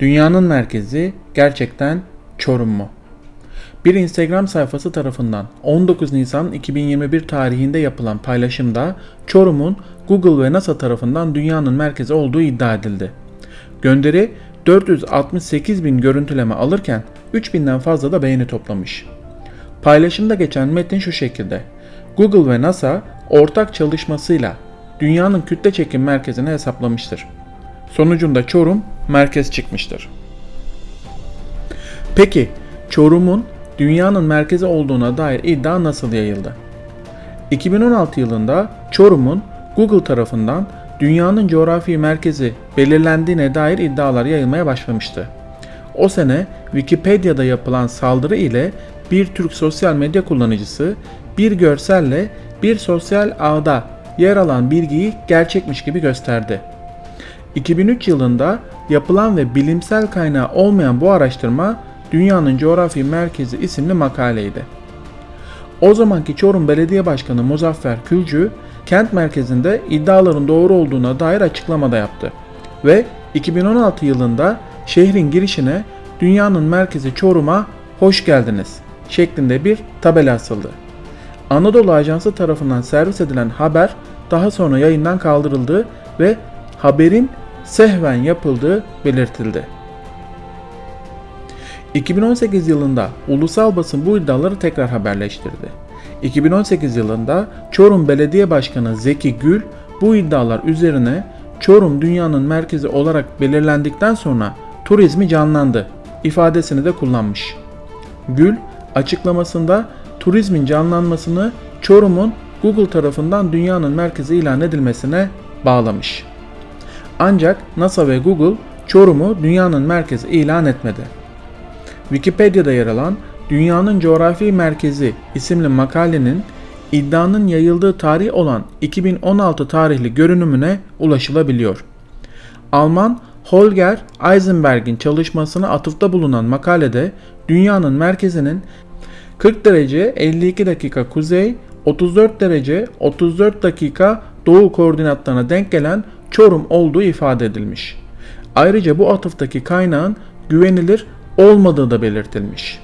Dünyanın merkezi gerçekten Çorum mu? Bir Instagram sayfası tarafından 19 Nisan 2021 tarihinde yapılan paylaşımda Çorum'un Google ve NASA tarafından dünyanın merkezi olduğu iddia edildi. Gönderi 468 bin görüntüleme alırken 3000'den fazla da beğeni toplamış. Paylaşımda geçen metin şu şekilde. Google ve NASA ortak çalışmasıyla dünyanın kütle çekim merkezini hesaplamıştır. Sonucunda Çorum merkez çıkmıştır. Peki Çorum'un dünyanın merkezi olduğuna dair iddia nasıl yayıldı? 2016 yılında Çorum'un Google tarafından dünyanın coğrafi merkezi belirlendiğine dair iddialar yayılmaya başlamıştı. O sene Wikipedia'da yapılan saldırı ile bir Türk sosyal medya kullanıcısı bir görselle bir sosyal ağda yer alan bilgiyi gerçekmiş gibi gösterdi. 2003 yılında yapılan ve bilimsel kaynağı olmayan bu araştırma Dünyanın Coğrafi Merkezi isimli makaleydi. O zamanki Çorum Belediye Başkanı Muzaffer Külcü, kent merkezinde iddiaların doğru olduğuna dair açıklamada yaptı ve 2016 yılında şehrin girişine dünyanın merkezi Çorum'a hoş geldiniz şeklinde bir tabela asıldı. Anadolu Ajansı tarafından servis edilen haber daha sonra yayından kaldırıldı ve haberin sehven yapıldığı belirtildi. 2018 yılında ulusal basın bu iddiaları tekrar haberleştirdi. 2018 yılında Çorum Belediye Başkanı Zeki Gül bu iddialar üzerine Çorum dünyanın merkezi olarak belirlendikten sonra turizmi canlandı ifadesini de kullanmış. Gül açıklamasında turizmin canlanmasını Çorum'un Google tarafından dünyanın merkezi ilan edilmesine bağlamış. Ancak NASA ve Google Çorum'u dünyanın merkezi ilan etmedi. Wikipedia'da yer alan Dünyanın Coğrafi Merkezi isimli makalenin iddianın yayıldığı tarih olan 2016 tarihli görünümüne ulaşılabiliyor. Alman Holger Eisenberg'in çalışmasına atıfta bulunan makalede dünyanın merkezinin 40 derece 52 dakika kuzey, 34 derece 34 dakika doğu koordinatlarına denk gelen Çorum olduğu ifade edilmiş. Ayrıca bu atıftaki kaynağın güvenilir olmadığı da belirtilmiş.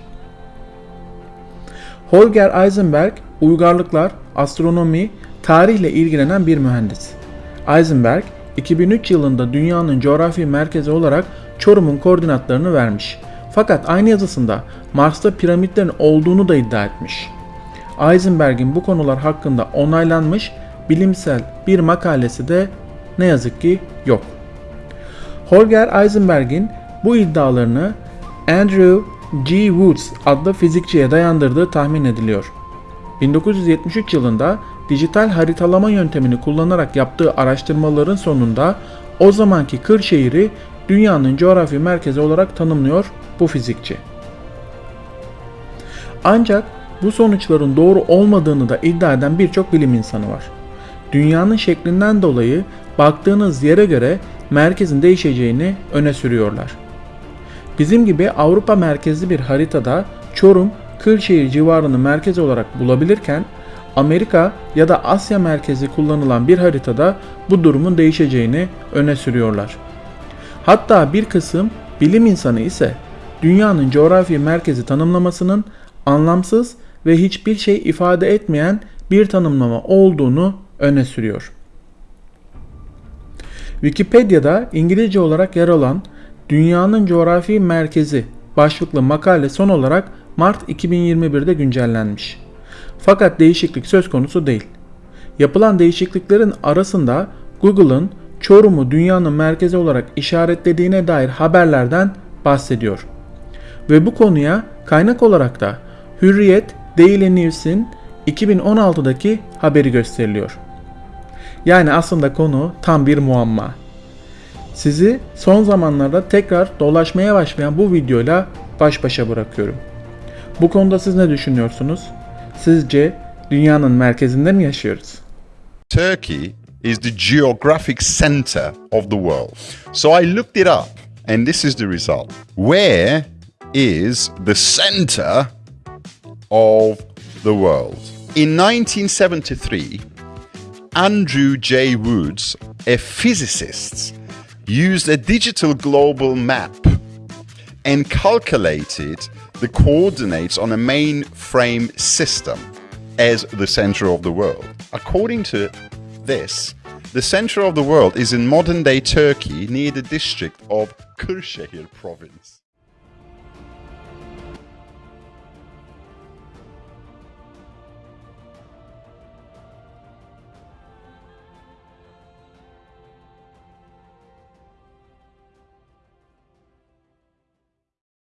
Holger Eisenberg uygarlıklar, astronomi, tarihle ilgilenen bir mühendis. Eisenberg 2003 yılında dünyanın coğrafi merkezi olarak Çorum'un koordinatlarını vermiş. Fakat aynı yazısında Mars'ta piramitlerin olduğunu da iddia etmiş. Eisenberg'in bu konular hakkında onaylanmış bilimsel bir makalesi de ne yazık ki yok. Holger Eisenberg'in bu iddialarını Andrew G. Woods adlı fizikçiye dayandırdığı tahmin ediliyor. 1973 yılında dijital haritalama yöntemini kullanarak yaptığı araştırmaların sonunda o zamanki Kırşehir'i dünyanın coğrafi merkezi olarak tanımlıyor bu fizikçi. Ancak bu sonuçların doğru olmadığını da iddia eden birçok bilim insanı var. Dünyanın şeklinden dolayı baktığınız yere göre merkezin değişeceğini öne sürüyorlar. Bizim gibi Avrupa merkezli bir haritada Çorum, Kırşehir civarını merkez olarak bulabilirken Amerika ya da Asya merkezi kullanılan bir haritada bu durumun değişeceğini öne sürüyorlar. Hatta bir kısım bilim insanı ise dünyanın coğrafi merkezi tanımlamasının anlamsız ve hiçbir şey ifade etmeyen bir tanımlama olduğunu öne sürüyor. Wikipedia'da İngilizce olarak yer alan Dünyanın Coğrafi Merkezi başlıklı makale son olarak Mart 2021'de güncellenmiş. Fakat değişiklik söz konusu değil. Yapılan değişikliklerin arasında Google'ın Çorum'u dünyanın merkezi olarak işaretlediğine dair haberlerden bahsediyor. Ve bu konuya kaynak olarak da Hürriyet Daily News'in 2016'daki haberi gösteriliyor. Yani aslında konu tam bir muamma. Sizi son zamanlarda tekrar dolaşmaya başlayan bu videoyla baş başa bırakıyorum. Bu konuda siz ne düşünüyorsunuz? Sizce dünyanın merkezinde mi yaşıyoruz? Turkey is the geographic center of the world. So I looked it up and this is the result. Where is the center of the world? In 1973, Andrew J. Woods, a physicist, used a digital global map and calculated the coordinates on a mainframe system as the center of the world. According to this, the center of the world is in modern day Turkey near the district of Kırşehir province.